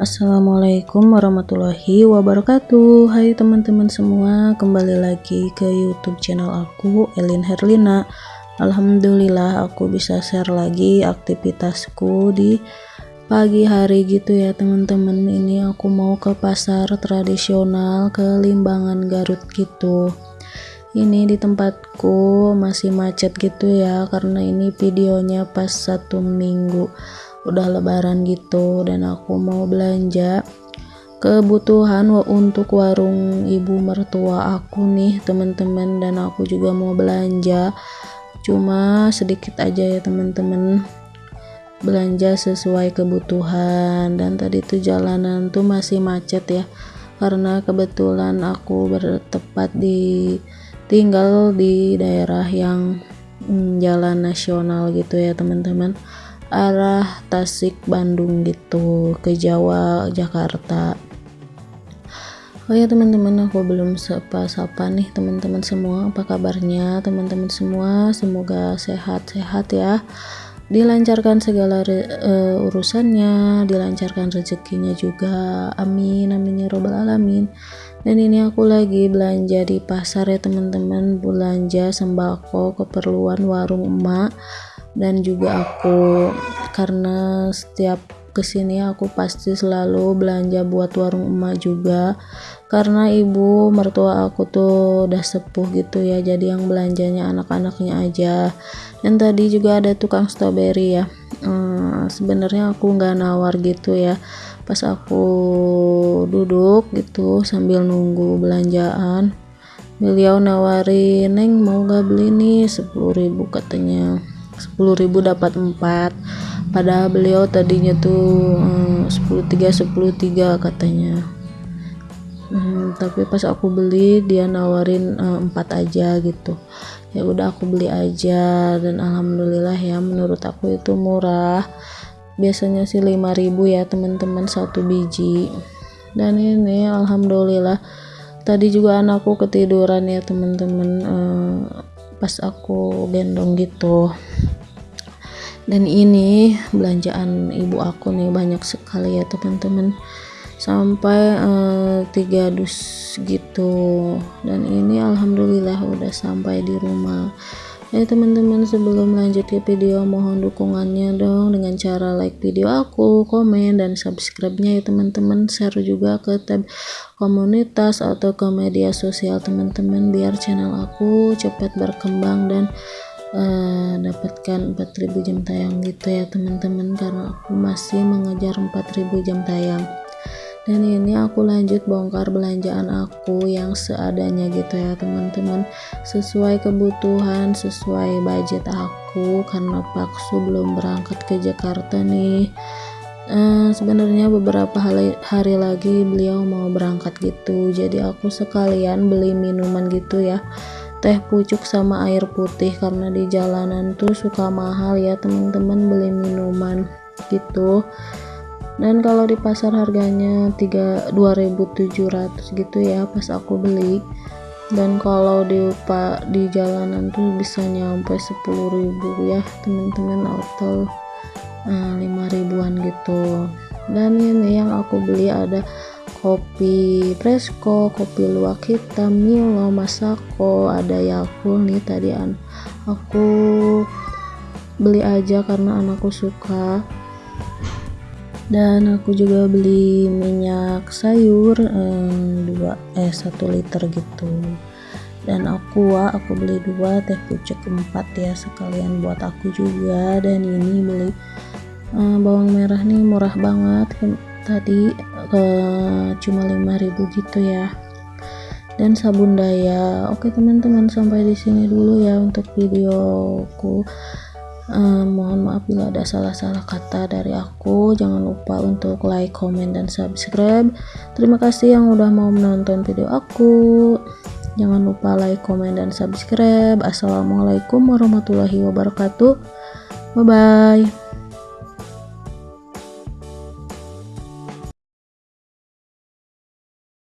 Assalamualaikum warahmatullahi wabarakatuh. Hai teman-teman semua Kembali lagi ke youtube channel aku Elin Herlina. Alhamdulillah aku bisa share lagi aktivitasku di pagi hari gitu ya teman-teman. Ini aku mau ke pasar tradisional ke Limbangan Garut gitu. Ini di tempatku masih macet gitu ya karena ini videonya pas satu minggu udah lebaran gitu dan aku mau belanja kebutuhan untuk warung ibu mertua aku nih teman-teman dan aku juga mau belanja. Cuma sedikit aja ya teman-teman. Belanja sesuai kebutuhan. Dan tadi tuh jalanan tuh masih macet ya karena kebetulan aku bertepat di tinggal di daerah yang hmm, jalan nasional gitu ya teman-teman arah Tasik Bandung gitu ke Jawa Jakarta. Oh ya teman-teman aku belum sapa-sapa nih teman-teman semua. Apa kabarnya teman-teman semua? Semoga sehat-sehat ya. Dilancarkan segala uh, urusannya dilancarkan rezekinya juga. Amin amin ya robbal alamin. Dan ini aku lagi belanja di pasar ya teman-teman. Belanja sembako keperluan warung emak dan juga aku karena setiap ke sini aku pasti selalu belanja buat warung emak juga. Karena ibu mertua aku tuh udah sepuh gitu ya jadi yang belanjanya anak-anaknya aja. Dan tadi juga ada tukang strawberry ya. Hmm, sebenarnya aku nggak nawar gitu ya. Pas aku duduk gitu sambil nunggu belanjaan beliau nawarin neng mau gak beli nih? 10.000 katanya 10.000 dapat 4 padahal beliau tadinya tuh hmm, 10 3 10 3 katanya. Hmm, tapi pas aku beli dia nawarin uh, 4 aja gitu. Ya udah aku beli aja dan alhamdulillah ya menurut aku itu murah. Biasanya sih 5000 ya teman-teman satu biji. Dan ini alhamdulillah. Tadi juga anakku ketiduran ya teman-teman uh, pas aku gendong gitu. Dan ini belanjaan ibu aku nih banyak sekali ya teman-teman. Sampai uh, tiga dus gitu. Dan ini alhamdulillah udah sampai di rumah ya teman-teman sebelum lanjut ke video mohon dukungannya dong dengan cara like video aku komen dan subscribe nya ya teman-teman. Share juga ke tab komunitas atau ke media sosial teman-teman biar channel aku cepat berkembang dan uh, dapatkan 4000 jam tayang gitu ya teman-teman. Karena aku masih mengejar 4000 jam tayang dan ini aku lanjut bongkar belanjaan aku yang seadanya gitu ya teman-teman. Sesuai kebutuhan sesuai budget aku karena paksu belum berangkat ke Jakarta nih. Uh, sebenarnya beberapa hari, hari lagi beliau mau berangkat gitu. Jadi aku sekalian beli minuman gitu ya. Teh pucuk sama air putih karena di jalanan tuh suka mahal ya teman-teman beli minuman gitu dan kalau di pasar harganya 3 2700 gitu ya pas aku beli. Dan kalau di di jalanan tuh bisa nyampe 10.000 ya teman-teman atau uh, 5 ribuan gitu. Dan ini yang aku beli ada kopi presko kopi luwak hitam milo masako ada yakult nih tadi aku beli aja karena anakku suka dan aku juga beli minyak sayur eh, dua eh satu liter gitu. Dan aqua aku beli dua teh pucuk empat ya sekalian buat aku juga. Dan ini beli eh, bawang merah nih murah banget. Tadi eh, cuma 5000 gitu ya. Dan sabun daya. Oke teman-teman sampai di sini dulu ya untuk videoku uh, mohon maaf bila ada salah-salah kata dari aku. Jangan lupa untuk like comment dan subscribe. Terima kasih yang udah mau menonton video aku. Jangan lupa like comment dan subscribe. Assalamualaikum warahmatullahi wabarakatuh. Bye bye